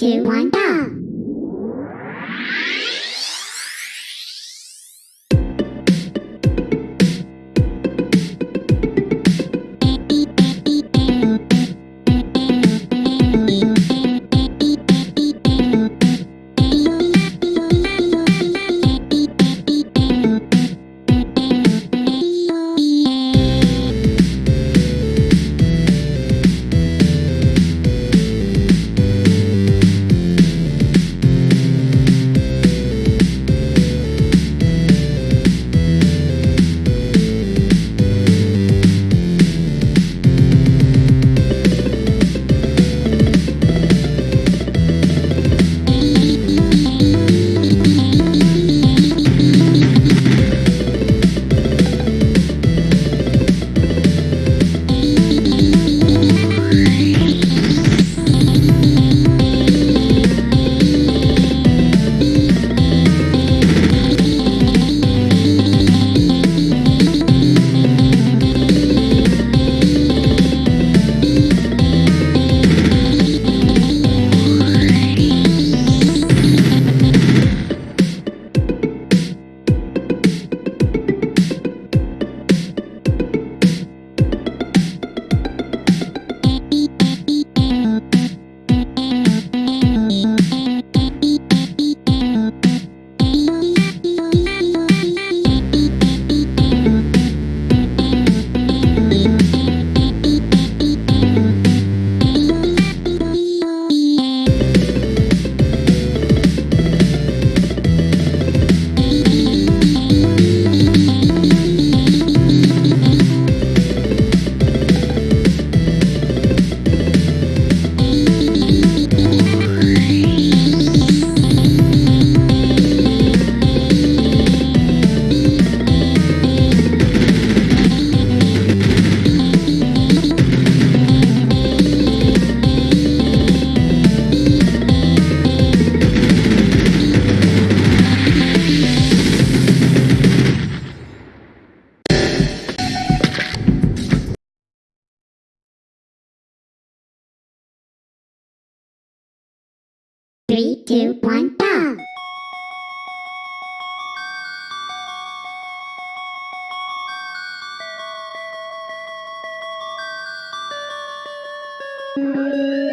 Two, one, go! Three, two, one, go! It's the